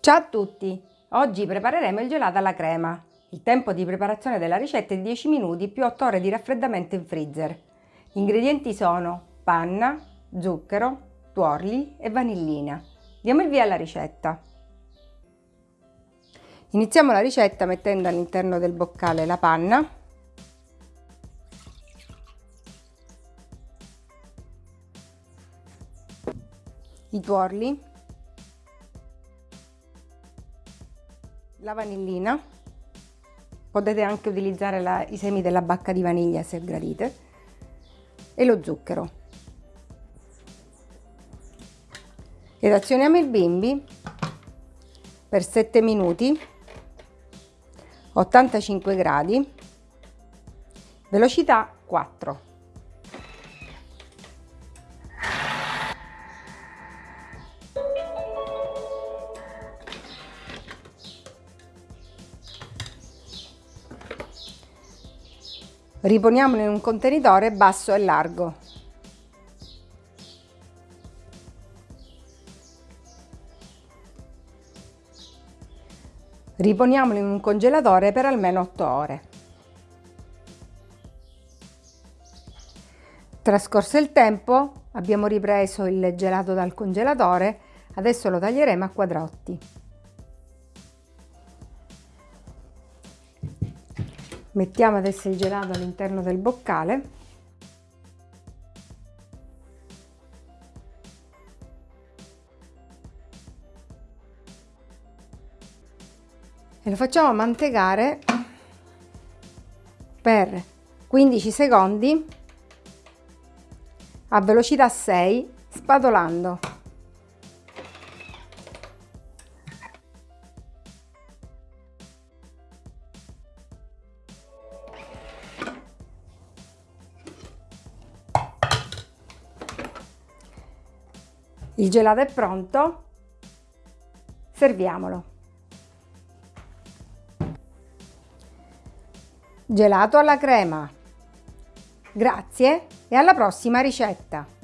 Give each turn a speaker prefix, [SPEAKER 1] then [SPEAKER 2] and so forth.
[SPEAKER 1] Ciao a tutti! Oggi prepareremo il gelato alla crema. Il tempo di preparazione della ricetta è 10 minuti più 8 ore di raffreddamento in freezer. Gli ingredienti sono panna, zucchero, tuorli e vanillina. Diamo il via alla ricetta. Iniziamo la ricetta mettendo all'interno del boccale la panna i tuorli la vanillina, potete anche utilizzare la, i semi della bacca di vaniglia se gradite, e lo zucchero. Ed azioniamo il bimbi per 7 minuti, 85 gradi, velocità 4. Riponiamolo in un contenitore basso e largo. Riponiamolo in un congelatore per almeno 8 ore. Trascorso il tempo, abbiamo ripreso il gelato dal congelatore, adesso lo taglieremo a quadrotti. Mettiamo adesso il gelato all'interno del boccale. E lo facciamo mantecare per 15 secondi a velocità 6 spadolando. Il gelato è pronto, serviamolo. Gelato alla crema. Grazie e alla prossima ricetta!